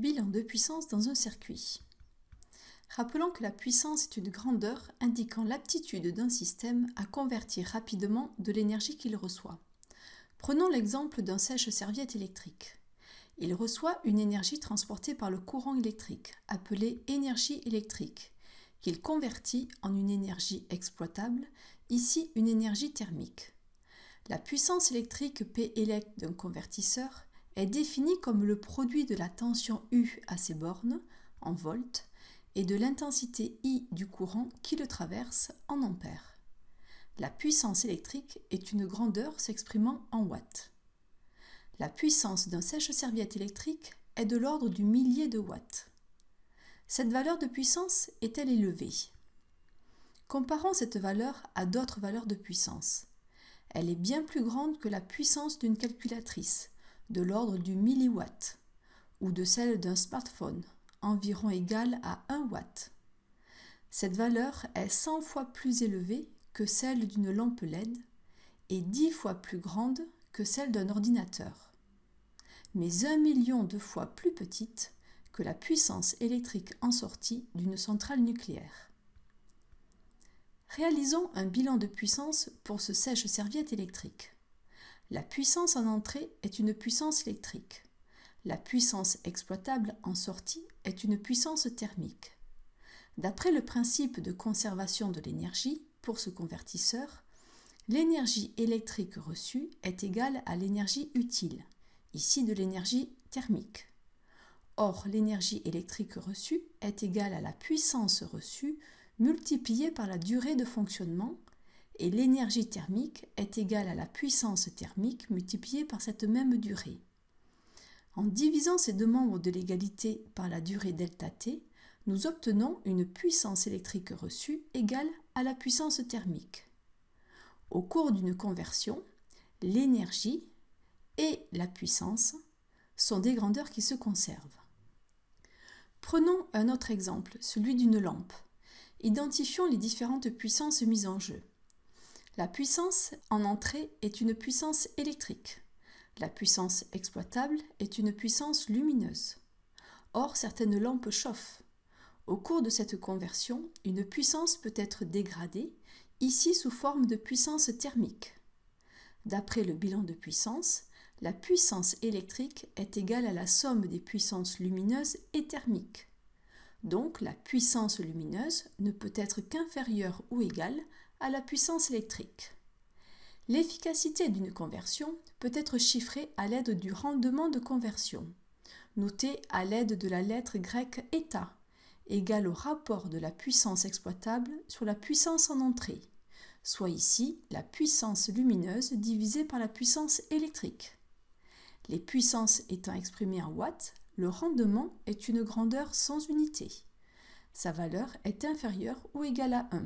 Bilan de puissance dans un circuit. Rappelons que la puissance est une grandeur indiquant l'aptitude d'un système à convertir rapidement de l'énergie qu'il reçoit. Prenons l'exemple d'un sèche-serviette électrique. Il reçoit une énergie transportée par le courant électrique, appelée énergie électrique, qu'il convertit en une énergie exploitable, ici une énergie thermique. La puissance électrique P élect d'un convertisseur est définie comme le produit de la tension U à ses bornes, en volts, et de l'intensité I du courant qui le traverse, en ampères. La puissance électrique est une grandeur s'exprimant en watts. La puissance d'un sèche-serviette électrique est de l'ordre du millier de watts. Cette valeur de puissance est-elle élevée? Comparons cette valeur à d'autres valeurs de puissance. Elle est bien plus grande que la puissance d'une calculatrice, de l'ordre du milliwatt, ou de celle d'un smartphone, environ égale à 1 watt. Cette valeur est 100 fois plus élevée que celle d'une lampe LED et 10 fois plus grande que celle d'un ordinateur, mais un million de fois plus petite que la puissance électrique en sortie d'une centrale nucléaire. Réalisons un bilan de puissance pour ce sèche-serviette électrique. La puissance en entrée est une puissance électrique. La puissance exploitable en sortie est une puissance thermique. D'après le principe de conservation de l'énergie, pour ce convertisseur, l'énergie électrique reçue est égale à l'énergie utile, ici de l'énergie thermique. Or, l'énergie électrique reçue est égale à la puissance reçue multipliée par la durée de fonctionnement, et l'énergie thermique est égale à la puissance thermique multipliée par cette même durée. En divisant ces deux membres de l'égalité par la durée ΔT, nous obtenons une puissance électrique reçue égale à la puissance thermique. Au cours d'une conversion, l'énergie et la puissance sont des grandeurs qui se conservent. Prenons un autre exemple, celui d'une lampe. Identifions les différentes puissances mises en jeu. La puissance en entrée est une puissance électrique. La puissance exploitable est une puissance lumineuse. Or, certaines lampes chauffent. Au cours de cette conversion, une puissance peut être dégradée, ici sous forme de puissance thermique. D'après le bilan de puissance, la puissance électrique est égale à la somme des puissances lumineuses et thermiques. Donc la puissance lumineuse ne peut être qu'inférieure ou égale à la puissance électrique. L'efficacité d'une conversion peut être chiffrée à l'aide du rendement de conversion, noté à l'aide de la lettre grecque eta, égal au rapport de la puissance exploitable sur la puissance en entrée, soit ici la puissance lumineuse divisée par la puissance électrique. Les puissances étant exprimées en watts, le rendement est une grandeur sans unité. Sa valeur est inférieure ou égale à 1.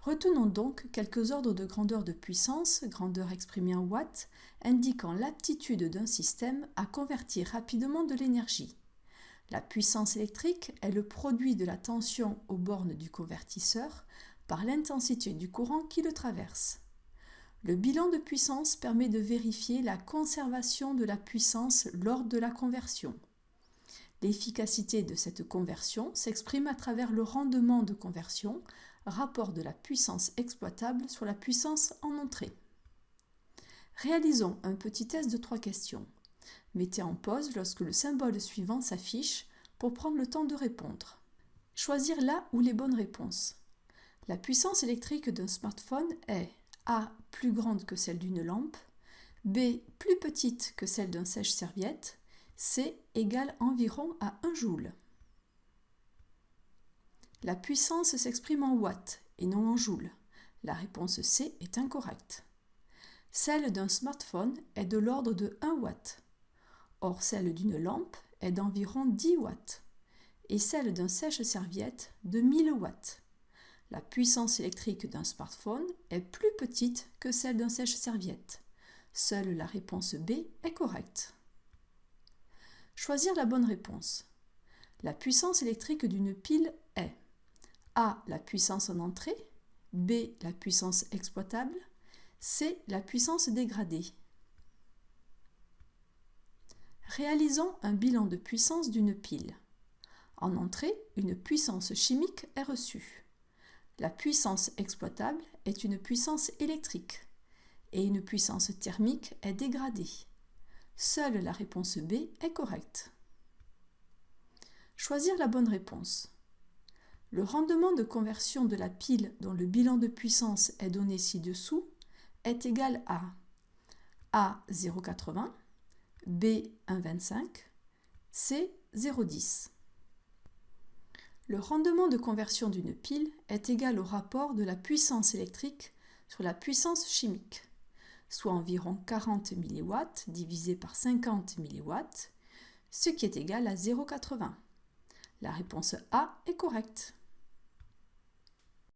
Retenons donc quelques ordres de grandeur de puissance, grandeur exprimée en watts, indiquant l'aptitude d'un système à convertir rapidement de l'énergie. La puissance électrique est le produit de la tension aux bornes du convertisseur par l'intensité du courant qui le traverse. Le bilan de puissance permet de vérifier la conservation de la puissance lors de la conversion. L'efficacité de cette conversion s'exprime à travers le rendement de conversion, rapport de la puissance exploitable sur la puissance en entrée. Réalisons un petit test de trois questions. Mettez en pause lorsque le symbole suivant s'affiche pour prendre le temps de répondre. Choisir là où les bonnes réponses. La puissance électrique d'un smartphone est A plus grande que celle d'une lampe, B plus petite que celle d'un sèche-serviette, C égale environ à 1 joule. La puissance s'exprime en watts et non en joules. La réponse C est incorrecte. Celle d'un smartphone est de l'ordre de 1 watt. Or, celle d'une lampe est d'environ 10 watts et celle d'un sèche-serviette de 1000 watts. La puissance électrique d'un smartphone est plus petite que celle d'un sèche-serviette. Seule la réponse B est correcte. Choisir la bonne réponse. La puissance électrique d'une pile est a. La puissance en entrée. B. La puissance exploitable. C. La puissance dégradée. Réalisons un bilan de puissance d'une pile. En entrée, une puissance chimique est reçue. La puissance exploitable est une puissance électrique et une puissance thermique est dégradée. Seule la réponse B est correcte. Choisir la bonne réponse. Le rendement de conversion de la pile dont le bilan de puissance est donné ci-dessous est égal à A 0,80, B 1,25, C 0,10. Le rendement de conversion d'une pile est égal au rapport de la puissance électrique sur la puissance chimique, soit environ 40 mW divisé par 50 mW, ce qui est égal à 0,80. La réponse A est correcte.